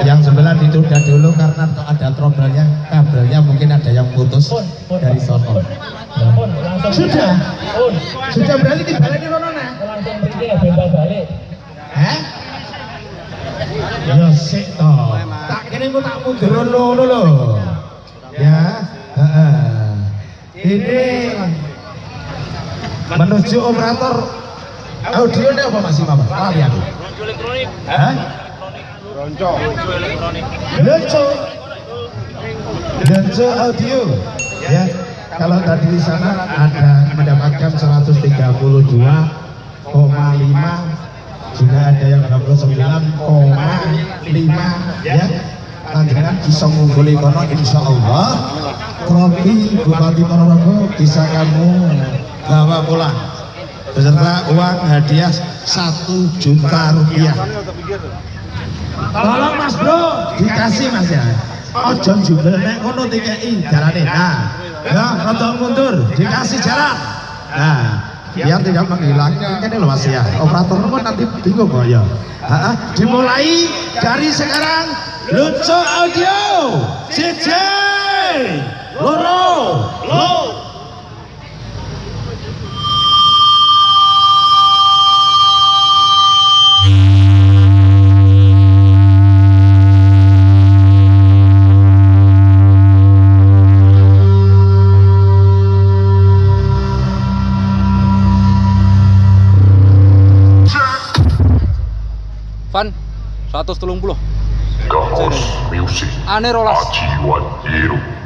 Yang sebelah ditunda dulu karena ada trouble-nya, kabelnya mungkin ada yang putus dari sono. Sudah, sudah berarti dibalik rono nah. langsung pergi ya bebas balik Hah? Ya sik toh. Tak kene kok tak mundur ngono lho. Ya, heeh. Ini menuju operator audio ini apa masih Mama? Aku. elektronik Hah? Ronco. Lenco audio. Ya, kalau tadi di sana ada mendapatkan 132,5 juga ada yang 29,5 ya panjenengan bisa mengungguli kono insya Allah. Trofi Bupati Ponorogo bisa kamu bawa pulang. Beserta uang hadiah satu juta rupiah tolong mas bro. Dikasih mas ya. Ojo jubel nek kono TKI jalane nah ya rada mundur. Dikasih jalan nah biar tidak menghilangkan ini loh mas ya. Operator kan nanti bingung kok ya. Dimulai dari sekarang. Lucu audio. CJ loro. Lo 130 Gahos Music. Ane rolas. Ajiwan Hero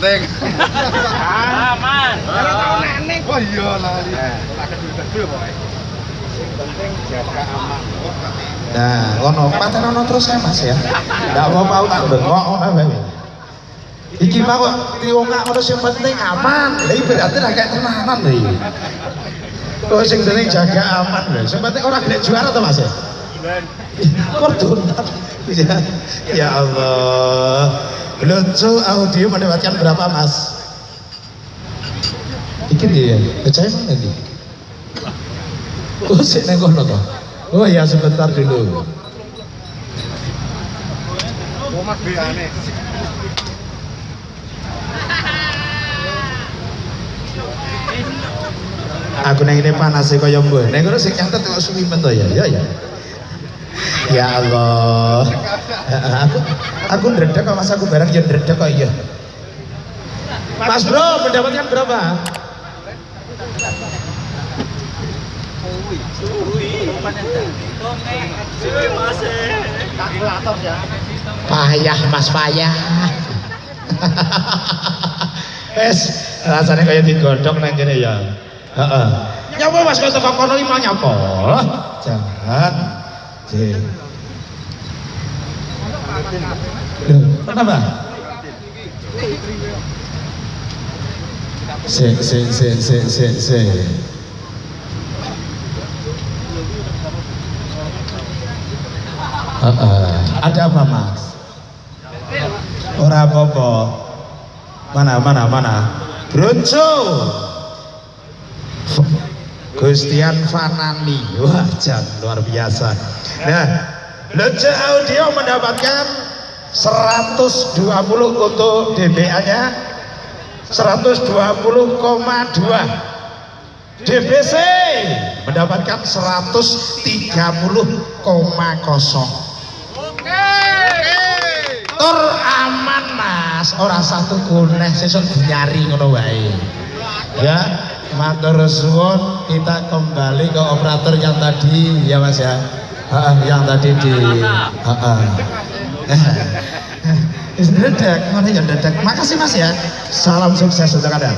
aman sepenting. Aman. Oh iya lali. Tak kedul-kedul pokoke. Penting jaga aman. Nah, ngono paten ono terus ya Mas ya. Enggak mau mau tak bengok ngono wae. Iki mah kok diongak ngono sing penting aman. Lah iki berarti ra kayak tenanan lho iki. Kok sing penting jaga aman lho. Sing penting ora gelek juara to Mas ya. Kordonan. Ya, ya Allah. Lucu audio mendapatkan berapa Mas? Iki dia, percaya mana nih? Oh, sik neng kono toh. Oh ya sebentar dulu. Omah beane. Aku neng ini panas sih kaya mbok. Neng kono sing nyantet kok suwi men to ya. Ya ya. Ya Allah. Aku aku ndredeg kok Mas aku bareng ya ndredeg kok iya. Mas Bro mendapatkan berapa? Ya. Payah Mas payah. Wes, rasanya kayak digodok nang kene ya. Heeh. Nyapa Mas kok teko kono iki mau nyapa? Jangan. Jih. Kenapa? Se se se se se se. Heeh. Ada apa Mas? Ora apa-apa. Mana mana mana? Bronco. Gustian Fanani. Wah, jan luar biasa. Nah, Lece Audio mendapatkan 120 untuk DBA-nya 120,2 DBC mendapatkan 130,0 tur aman mas. Orang satu kuneh sesuk nyari ngono ya matur suwun kita kembali ke operator yang tadi. Ya mas ya Ha, yang tadi di. Wis ndredeg, ngono ya ndredeg. Makasih Mas ya. Salam sukses untuk Anda.